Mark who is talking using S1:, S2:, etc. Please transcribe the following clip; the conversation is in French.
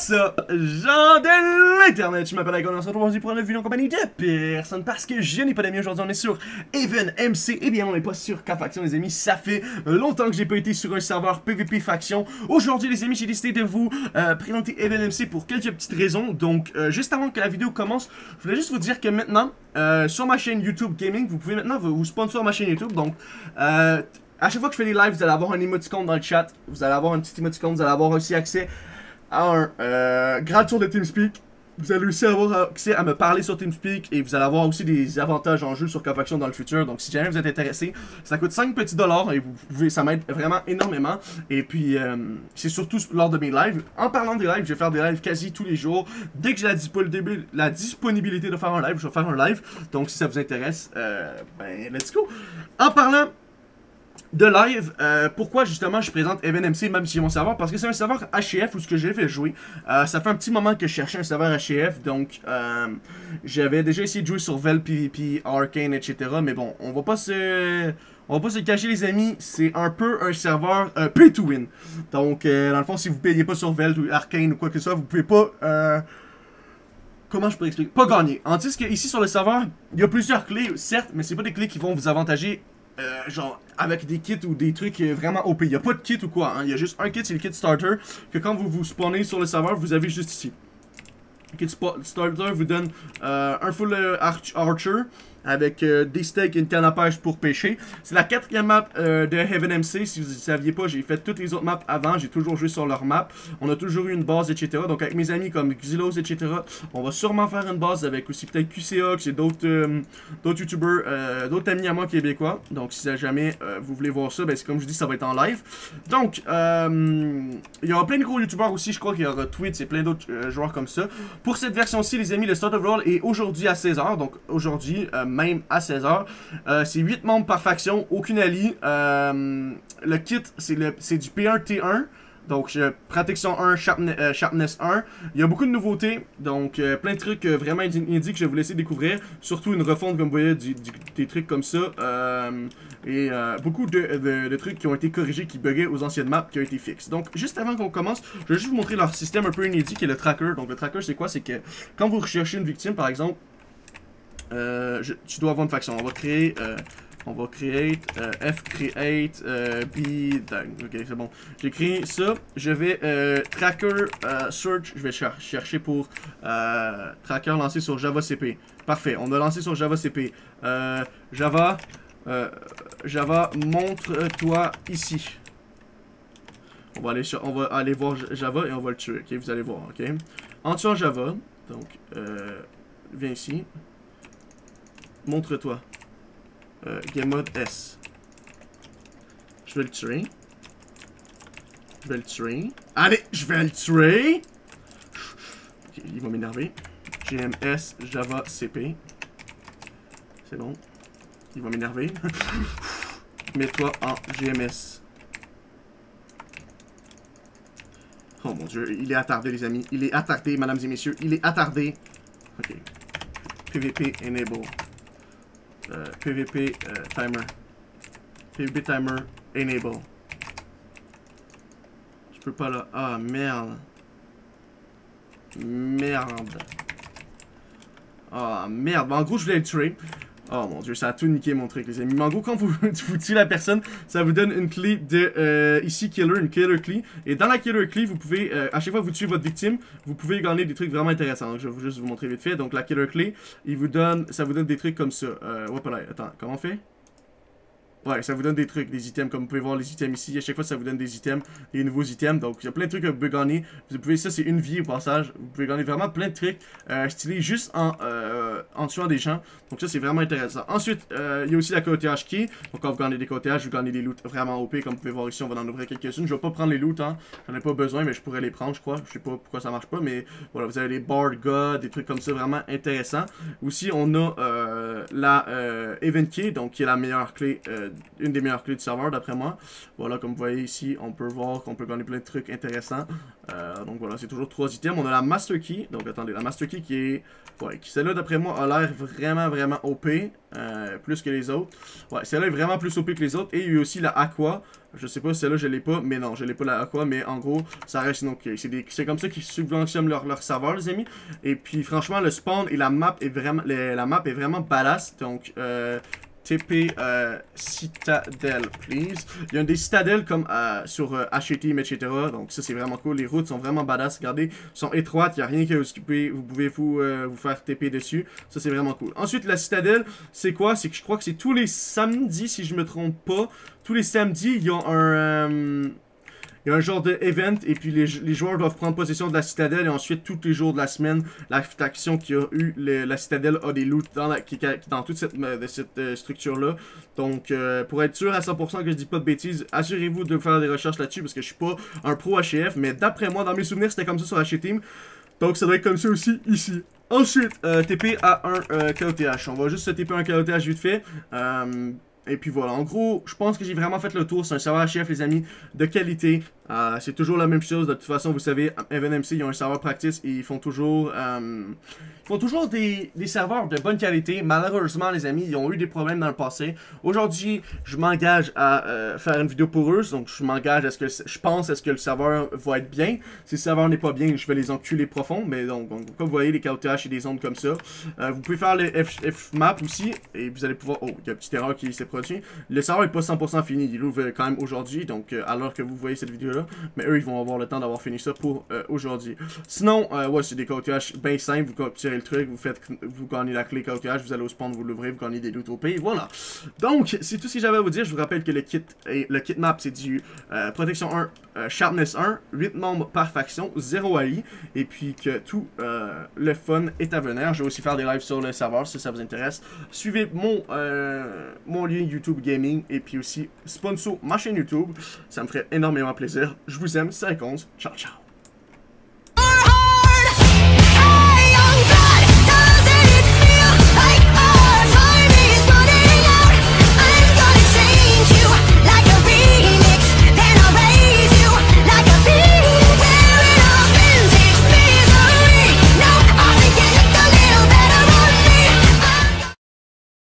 S1: What's up, gens de l'internet, je m'appelle Agon, on se retrouve aujourd'hui pour une vidéo en compagnie de personne parce que je n'ai pas d'amis aujourd'hui, on est sur Even MC, et bien on n'est pas sur K-Faction les amis, ça fait longtemps que j'ai pas été sur un serveur PvP Faction. Aujourd'hui les amis, j'ai décidé de vous euh, présenter Even MC pour quelques petites raisons, donc euh, juste avant que la vidéo commence, je voulais juste vous dire que maintenant, euh, sur ma chaîne YouTube Gaming, vous pouvez maintenant vous, sponsor ma chaîne YouTube, donc... À chaque fois que je fais des lives, vous allez avoir un emoticon dans le chat. Vous allez avoir un petit emoticon. Vous allez avoir aussi accès à un euh, grand de TeamSpeak. Vous allez aussi avoir accès à me parler sur TeamSpeak et vous allez avoir aussi des avantages en jeu sur Cofaction dans le futur. Donc si jamais vous êtes intéressé, ça coûte 5 petits dollars et vous pouvez, ça m'aide vraiment énormément. Et puis euh, c'est surtout lors de mes lives. En parlant des lives, je vais faire des lives quasi tous les jours. Dès que j'ai la disponibilité de faire un live, je vais faire un live. Donc si ça vous intéresse, euh, ben let's go. En parlant de live, euh, pourquoi justement je présente EvenMC même si mon serveur Parce que c'est un serveur HF où ce que j'ai fait jouer. Euh, ça fait un petit moment que je cherchais un serveur HF, donc euh, j'avais déjà essayé de jouer sur Vel, PvP, Arcane, etc. Mais bon, on va pas se... On va pas se cacher les amis, c'est un peu un serveur pay to win. Donc dans le fond, si vous payez pas sur Vel ou Arcane ou quoi que ce soit, vous pouvez pas... Comment je peux expliquer? Pas gagner. En que ici sur le serveur, il y a plusieurs clés, certes, mais c'est pas des clés qui vont vous avantager euh, genre avec des kits ou des trucs euh, vraiment OP. Il n'y a pas de kit ou quoi, hein. il y a juste un kit, c'est le kit starter, que quand vous vous spawnez sur le serveur, vous avez juste ici. Le kit starter vous donne euh, un full arch archer, avec euh, des steaks et une canne à pêche pour pêcher. C'est la quatrième map euh, de Heaven MC. Si vous ne saviez pas, j'ai fait toutes les autres maps avant. J'ai toujours joué sur leur map. On a toujours eu une base, etc. Donc avec mes amis comme Xylos, etc. On va sûrement faire une base avec aussi peut-être QCOX et d'autres euh, d'autres euh, d'autres amis à moi québécois. Donc si jamais vous voulez voir ça, ben, comme je dis, ça va être en live. Donc, il y aura plein de gros youtubeurs aussi. Je crois qu'il y aura Twitch et plein d'autres joueurs comme ça. Pour cette version-ci, les amis, le Start of Roll est aujourd'hui à 16h. Donc aujourd'hui, même à 16h. Euh, c'est 8 membres par faction, aucune allie. Euh, le kit, c'est du P1T1. Donc, protection 1, sharpness, euh, sharpness 1. Il y a beaucoup de nouveautés. Donc, plein de trucs vraiment inédits que je vais vous laisser découvrir. Surtout une refonte, comme vous voyez, des trucs comme ça. Et beaucoup de, de- de trucs qui ont été corrigés, qui buggaient aux anciennes maps, qui ont été fixes. Donc, juste avant qu'on commence, je vais juste vous montrer leur système un peu inédit, qui est le tracker. Donc, le tracker, c'est quoi? C'est que quand vous recherchez une victime, par exemple, euh, tu dois avoir une faction. On va créer... euh, on va create, euh, F create, B, dang, ok c'est bon. J'ai créé ça, je vais tracker search, je vais cher- chercher pour tracker lancé sur Java CP. Parfait, on a lancé sur Java CP. Java, Java, montre-toi ici. On va aller on va aller voir Java et on va le tuer, ok, vous allez voir, ok. En tuant Java, donc, viens ici. Montre-toi. Euh, game mode S. Je vais le tuer. Je vais le tuer. Allez, je vais le tuer. Ok, il va m'énerver. GMS Java CP. C'est bon. Il va m'énerver. Mets-toi en GMS. Oh mon dieu, il est attardé les amis. Il est attardé, mesdames et messieurs. Il est attardé. Ok. PVP enable. PVP euh, timer. PVP timer enable. Je peux pas là. Ah merde. Merde. Ah merde. Bon, en gros, je voulais le tuer. Oh mon dieu, ça a tout niqué mon truc, les amis. Gros, quand vous, tuez la personne, ça vous donne une clé de euh, ici killer, une killer clé. Et dans la killer clé, vous pouvez, euh, à chaque fois que vous tuez votre victime, vous pouvez gagner des trucs vraiment intéressants. Donc, je vais juste vous montrer vite fait. Donc, la killer clé, il vous donne, ça vous donne des trucs comme ça. Euh, là, attends, comment on fait? Ouais, ça vous donne des trucs, des items, comme vous pouvez voir les items ici. À chaque fois, ça vous donne des items, des nouveaux items. Donc, il y a plein de trucs que vous pouvez gagner. Vous pouvez, ça, c'est une vie au passage. Vous pouvez gagner vraiment plein de trucs euh, stylés juste en, euh, en tuant des gens. Donc, ça, c'est vraiment intéressant. Ensuite, euh, il y a aussi la cotéage key. Donc, quand vous gagnez des cotéages, vous gagnez des loots vraiment OP. Comme vous pouvez voir ici, on va en ouvrir quelques-unes. Je vais pas prendre les loots, hein. J'en ai pas besoin, mais je pourrais les prendre, je crois. Je sais pas pourquoi ça marche pas, mais voilà, vous avez les Bard God, des trucs comme ça vraiment intéressants. Aussi, on a euh, la euh, Event Key, donc qui est la meilleure clé, euh, une des meilleures clés du serveur d'après moi. Voilà, comme vous voyez ici, on peut voir qu'on peut gagner plein de trucs intéressants. Donc voilà, c'est toujours trois items. On a la Master Key, donc attendez, la Master Key qui est, ouais, qui celle-là d'après moi a l'air vraiment vraiment OP. euh, plus que les autres. Ouais, celle-là est vraiment plus OP que les autres. Et il y a aussi la Aqua. Je sais pas, celle-là, je l'ai pas. Mais non, je l'ai pas la Aqua. Mais en gros, ça reste donc. C'est comme ça qu'ils subventionnent leur, leur serveur, les amis. Et puis, franchement, le spawn et la map est vraiment, la map est vraiment badass. Donc, euh, TP euh, Citadel, please. Il y a des citadelles comme euh, sur euh, HTM, etc. Donc ça, c'est vraiment cool. Les routes sont vraiment badass. Regardez, sont étroites. Il n'y a rien qui vous occuper. Vous pouvez vous, euh, vous faire TP dessus. Ça, c'est vraiment cool. Ensuite, la citadelle, c'est quoi? C'est que je crois que c'est tous les samedis, si je me trompe pas. Tous les samedis, il y a un il y a un genre de event et puis les, joueurs doivent prendre possession de la citadelle et ensuite tous les jours de la semaine, la faction qui a eu la citadelle a des loots dans, la, qui, dans toute cette, de cette euh, structure-là. Donc euh, pour être sûr à 100% que je dis pas de bêtises, assurez-vous de faire des recherches là-dessus parce que je suis pas un pro HF, mais d'après moi, dans mes souvenirs, c'était comme ça sur HTeam. Donc ça doit être comme ça aussi ici. Ensuite, euh, TP à un euh, KOTH. On va juste se TP un KOTH vite fait. Et puis voilà, en gros, je pense que j'ai vraiment fait le tour. C'est un serveur chef, les amis, de qualité. Euh, c'est toujours la même chose. De toute façon, vous savez, EvenMC, ils ont un serveur practice et ils font toujours... Euh, font toujours des, des, serveurs de bonne qualité. Malheureusement, les amis, ils ont eu des problèmes dans le passé. Aujourd'hui, je m'engage à euh, faire une vidéo pour eux. Donc, je m'engage à ce que je pense à ce que le serveur va être bien. Si le serveur n'est pas bien, je vais les enculer profond. Mais donc, comme vous voyez, les KOTH et des ondes comme ça. Vous pouvez faire les F-map aussi. Et vous allez pouvoir... Oh, il y a une petite erreur qui s'est produite. Le serveur n'est pas 100% fini. Il ouvre quand même aujourd'hui. Donc, euh, alors que vous voyez cette vidéo-là. Mais eux, ils vont avoir le temps d'avoir fini ça pour aujourd'hui. Sinon, ouais, c'est des KOTH bien simples. Vous tirez le truc, vous faites, vous gagnez la clé KOTH, vous allez au spawn, vous l'ouvrez, vous gagnez des loot au pays, voilà. Donc, c'est tout ce que j'avais à vous dire. Je vous rappelle que le kit, le kit map, c'est du euh, protection 1, euh, sharpness 1, 8 membres par faction, 0 AI, et puis que tout euh, le fun est à venir. Je vais aussi faire des lives sur le serveur si ça vous intéresse. Suivez mon, mon lien YouTube Gaming, et puis aussi sponsor ma chaîne YouTube. Ça me ferait énormément plaisir. Je vous aime, 50. Ciao, ciao.